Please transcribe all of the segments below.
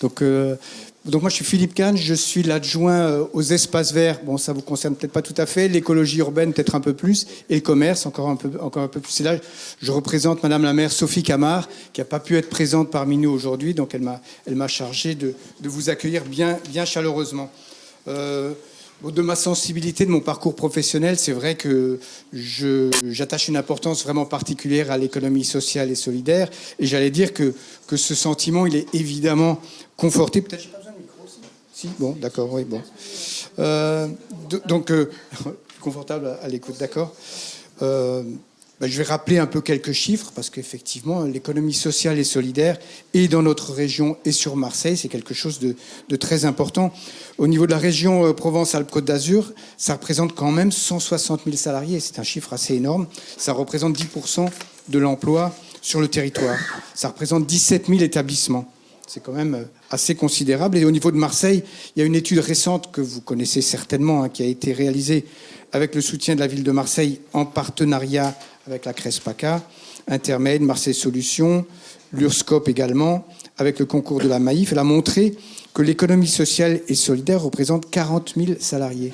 Donc, euh, donc moi, je suis Philippe Kahn, je suis l'adjoint euh, aux espaces verts. Bon, ça vous concerne peut-être pas tout à fait. L'écologie urbaine, peut-être un peu plus. Et le commerce, encore un peu, encore un peu plus. Et là, je représente Madame la maire Sophie Camard, qui n'a pas pu être présente parmi nous aujourd'hui. Donc, elle m'a, elle m'a chargé de, vous accueillir bien, bien chaleureusement. Euh, de ma sensibilité, de mon parcours professionnel, c'est vrai que j'attache une importance vraiment particulière à l'économie sociale et solidaire. Et j'allais dire que, que ce sentiment, il est évidemment conforté. Peut-être j'ai pas besoin de micro aussi. Si, bon, d'accord, oui, bon. Euh, donc, euh, confortable à, l'écoute, d'accord. Euh, je vais rappeler un peu quelques chiffres parce qu'effectivement, l'économie sociale et solidaire, et dans notre région et sur Marseille, c'est quelque chose de, de, très important. Au niveau de la région euh, Provence-Alpes-Côte d'Azur, ça représente quand même 160 000 salariés. C'est un chiffre assez énorme. Ça représente 10% de l'emploi sur le territoire. Ça représente 17 000 établissements. C'est quand même euh, assez considérable. Et au niveau de Marseille, il y a une étude récente que vous connaissez certainement, hein, qui a été réalisée avec le soutien de la ville de Marseille en partenariat avec la CRESPACA, Intermed, Marseille Solutions, l'URSCOP également, avec le concours de la Maïf. Elle a montré que l'économie sociale et solidaire représente 40 000 salariés,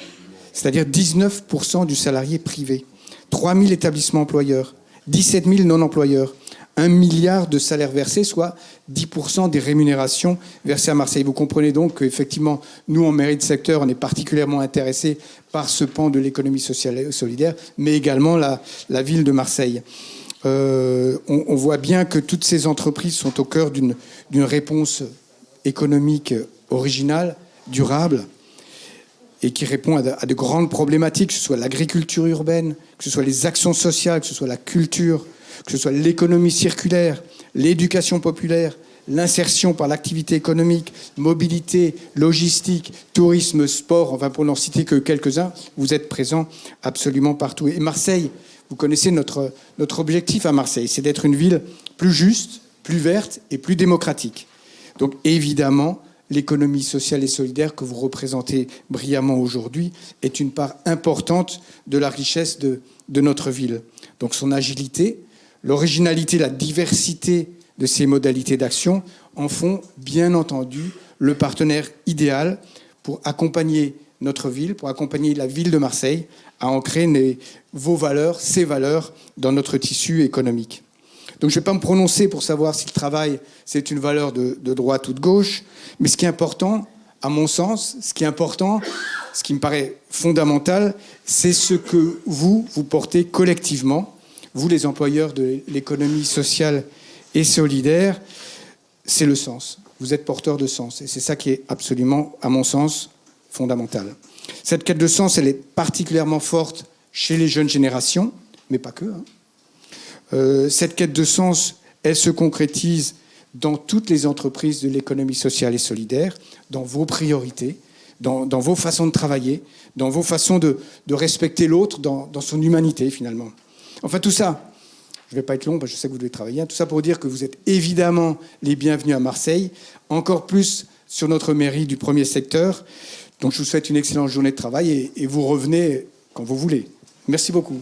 c'est-à-dire 19% du salarié privé, 3 000 établissements employeurs, 17 000 non-employeurs, un milliard de salaires versés, soit 10% des rémunérations versées à Marseille. Vous comprenez donc qu'effectivement, nous, en mairie de secteur, on est particulièrement intéressés par ce pan de l'économie sociale et solidaire, mais également la, ville de Marseille. Euh, on, voit bien que toutes ces entreprises sont au cœur d'une réponse économique originale, durable, et qui répond à de grandes problématiques, que ce soit l'agriculture urbaine, que ce soit les actions sociales, que ce soit la culture, que ce soit l'économie circulaire, l'éducation populaire, l'insertion par l'activité économique, mobilité, logistique, tourisme, sport, enfin pour n'en citer que quelques-uns, vous êtes présents absolument partout. Et Marseille, vous connaissez notre, notre objectif à Marseille, c'est d'être une ville plus juste, plus verte et plus démocratique. Donc évidemment, l'économie sociale et solidaire que vous représentez brillamment aujourd'hui est une part importante de la richesse de, de notre ville. Donc son agilité, L'originalité, la diversité de ces modalités d'action en font bien entendu le partenaire idéal pour accompagner notre ville, pour accompagner la ville de Marseille à ancrer vos valeurs, ces valeurs dans notre tissu économique. Donc je ne vais pas me prononcer pour savoir si le travail c'est une valeur de, de, droite ou de gauche, mais ce qui est important, à mon sens, ce qui est important, ce qui me paraît fondamental, c'est ce que vous, vous portez collectivement vous les employeurs de l'économie sociale et solidaire, c'est le sens. Vous êtes porteur de sens. Et c'est ça qui est absolument, à mon sens, fondamental. Cette quête de sens, elle est particulièrement forte chez les jeunes générations, mais pas que. Hein. Euh, cette quête de sens, elle se concrétise dans toutes les entreprises de l'économie sociale et solidaire, dans vos priorités, dans, vos façons de travailler, dans vos façons de, respecter l'autre, dans son humanité finalement. Enfin, tout ça, je ne vais pas être long, parce je sais que vous devez travailler, hein. tout ça pour dire que vous êtes évidemment les bienvenus à Marseille, encore plus sur notre mairie du premier secteur. Donc je vous souhaite une excellente journée de travail et vous revenez quand vous voulez. Merci beaucoup.